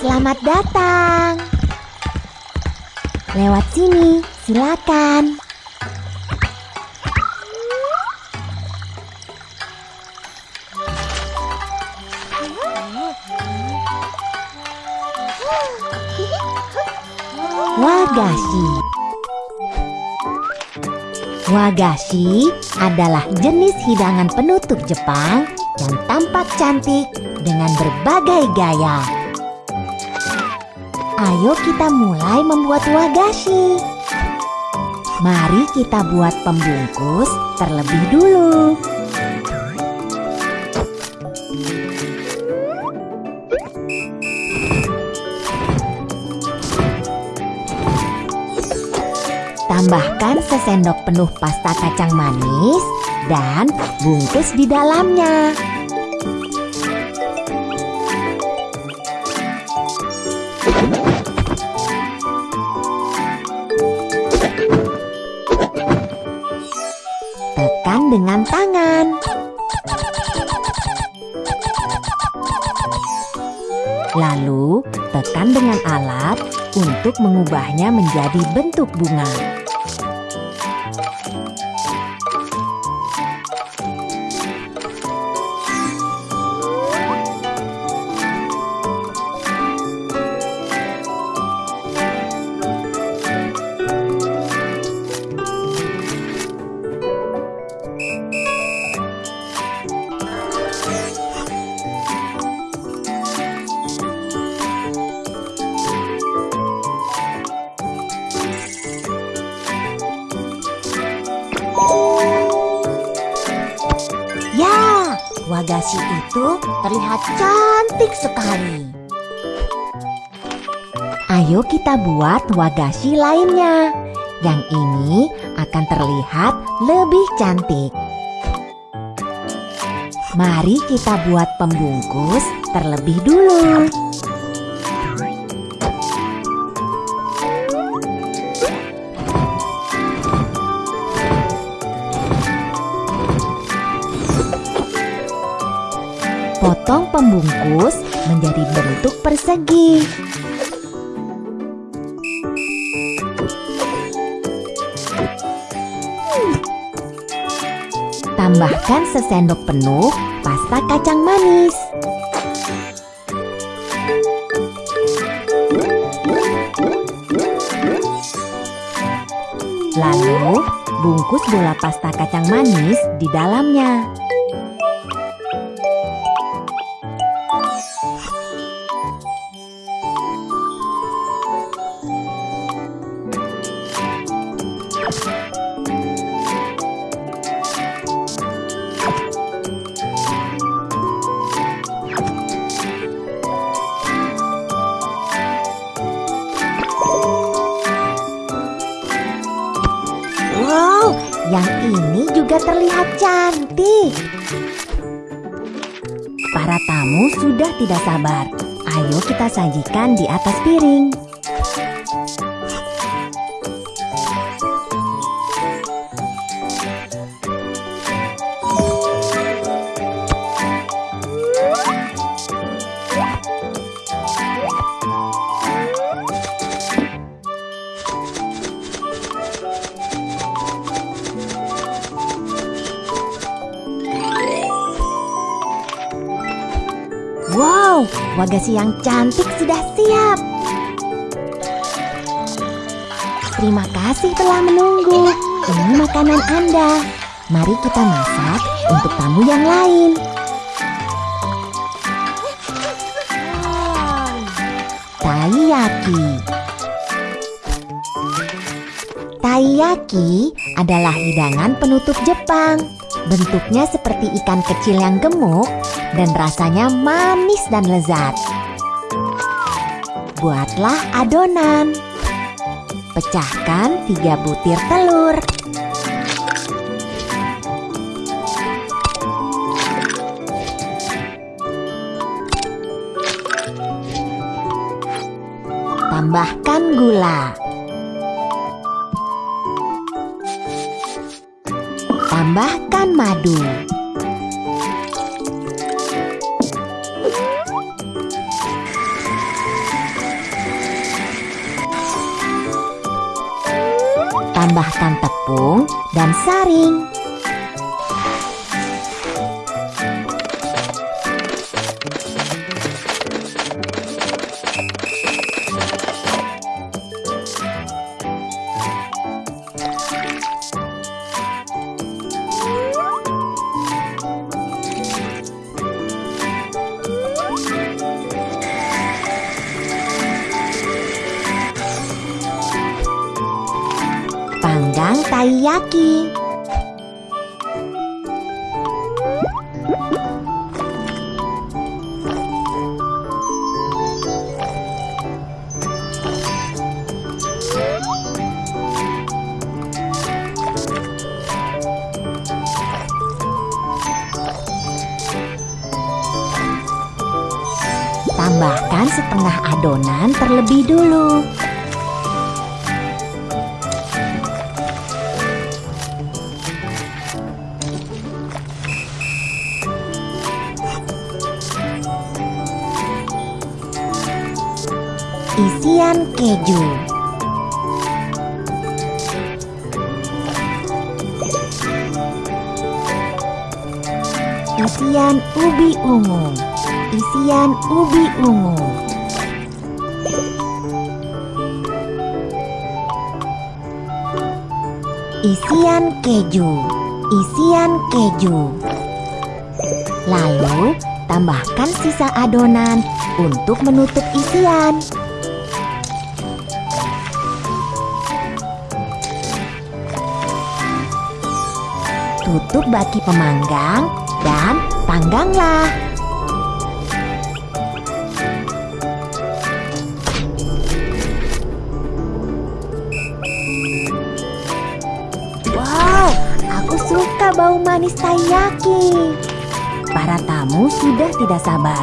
Selamat datang. Lewat sini, silakan. Wagashi. Wagashi adalah jenis hidangan penutup Jepang yang tampak cantik dengan berbagai gaya. Ayo kita mulai membuat wagashi. Mari kita buat pembungkus terlebih dulu. Tambahkan sesendok penuh pasta kacang manis dan bungkus di dalamnya. Dengan tangan. Lalu, tekan dengan alat untuk mengubahnya menjadi bentuk bunga. Wagashi itu terlihat cantik sekali. Ayo kita buat wagashi lainnya. Yang ini akan terlihat lebih cantik. Mari kita buat pembungkus terlebih dulu. Potong pembungkus menjadi bentuk persegi. Tambahkan sesendok penuh pasta kacang manis. Lalu, bungkus bola pasta kacang manis di dalamnya. Juga terlihat cantik. Para tamu sudah tidak sabar. Ayo kita sajikan di atas piring. Wow, wagashi yang cantik sudah siap. Terima kasih telah menunggu. Ini makanan Anda. Mari kita masak untuk tamu yang lain. Taiyaki. Taiyaki adalah hidangan penutup Jepang. Bentuknya seperti ikan kecil yang gemuk dan rasanya manis dan lezat. Buatlah adonan. Pecahkan tiga butir telur. Tambahkan gula. tambahkan madu. Tambahkan tepung dan saring. Taiyaki. Tambahkan setengah adonan terlebih dulu. Isian keju. Isian ubi ungu. Isian ubi ungu. Isian keju. Isian keju. Lalu, tambahkan sisa adonan untuk menutup isian. Tutup baki pemanggang dan pangganglah. Wow, aku suka bau manis taiyaki. Para tamu sudah tidak sabar.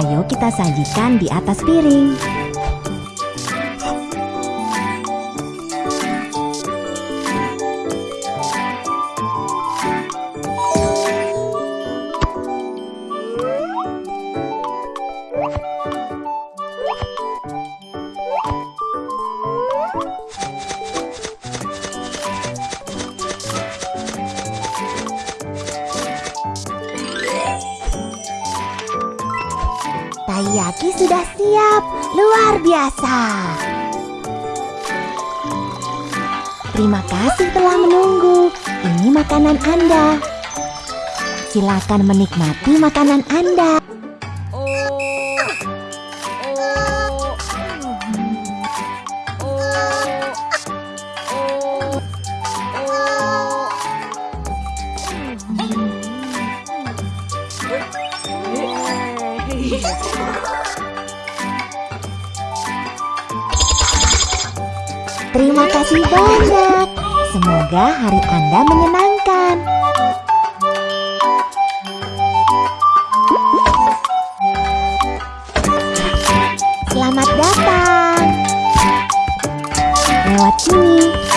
Ayo kita sajikan di atas piring. Taiyaki sudah siap, luar biasa. Terima kasih telah menunggu. Ini makanan Anda. Silakan menikmati makanan Anda. Kasih banyak. Semoga hari Anda menyenangkan. Selamat datang. Lewat sini,